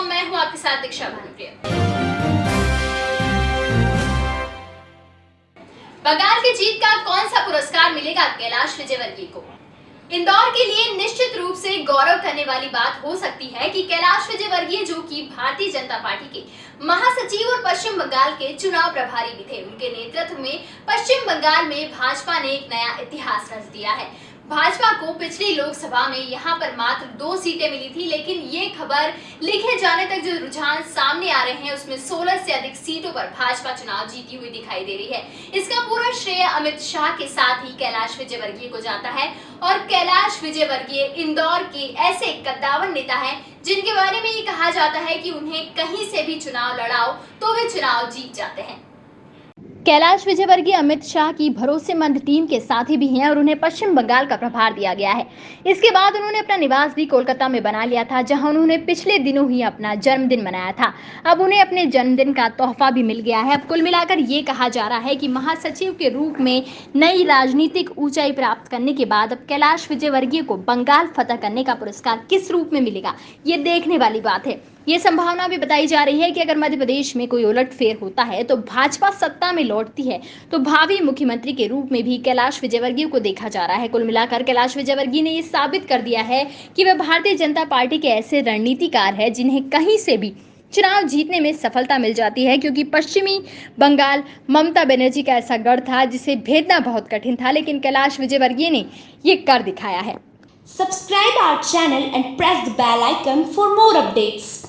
Com मैं हूँ आपके साथ दीक्षा भानुप्रिय बंगाल की जीत का कौन सा पुरस्कार मिलेगा कैलाश विजयवर्गीय को? इंदौर के लिए निश्चित रूप से गौरव करने वाली बात हो सकती है कि कैलाश विजयवर्गीय जो कि भारतीय जनता पार्टी के महासचिव और पश्चिम बंगाल के चुनाव प्रभारी भी थे, उनके नेतृत्व में पश्चिम बंगाल में भाजपा ने एक नया इतिहास रच दिया है। भाजपा को पिछली लोकसभा में यहाँ पर मात्र दो सीटें मिली थी, लेकिन ये खबर लिखे जाने तक जो रुझान सामने आ रहे हैं, उसमें 16 से अधिक सीटों पर भाजपा चुनाव जीती हुई दिखाई दे रही है। इसका पूरा श्रेय अमित शाह के साथ ही कैलाश विजयवर्गीय को जाता है, और कैलाश विजयवर्गीय इंदौर के ऐसे कद्दावर नेता है, जिनके बारे में ये कहा जाता है कि उन्हें कहीं से भी चुनाव लड़ाओ तो वे चुनाव जीत जाते हैं। कैलाश विजयवर्गीय अमित शाह की भरोसेमंद टीम के साथी भी हैं और उन्हें पश्चिम बंगाल का प्रभार दिया गया है। इसके बाद उन्होंने अपना निवास भी कोलकाता में बना लिया था, जहाँ उन्होंने पिछले दिनों ही अपना जन्मदिन मनाया था। अब उन्हें अपने जन्मदिन का तोहफा भी मिल गया है। अब कुल मिलाकर ये कहा जा रहा है कि महासचिव के रूप में नई राजनीतिक ऊंचाई प्राप्त करने के बाद अब कैलाश विजयवर्गीय को बंगाल फतह करने का पुरस्कार किस रूप में मिलेगा, ये देखने वाली बात है। ये संभावना भी बताई जा रही है कि अगर मध्य प्रदेश में कोई उलटफेर होता है तो भाजपा सत्ता में लौटती है। तो भावी मुख्यमंत्री के रूप में भी कैलाश विजयवर्गीय को देखा जा रहा है। कुल मिलाकर कैलाश विजयवर्गीय ने ये साबित कर दिया है कि वह भारतीय जनता पार्टी के ऐसे रणनीतिकार है जिन्हें कहीं से भी चुनाव जीतने में सफलता मिल जाती है, क्योंकि पश्चिमी बंगाल ममता बनर्जी का ऐसा गढ़ था जिसे भेदना बहुत कठिन था, लेकिन कैलाश विजयवर्गीय ने ये कर दिखाया है। Subscribe our channel and press the bell icon for more updates.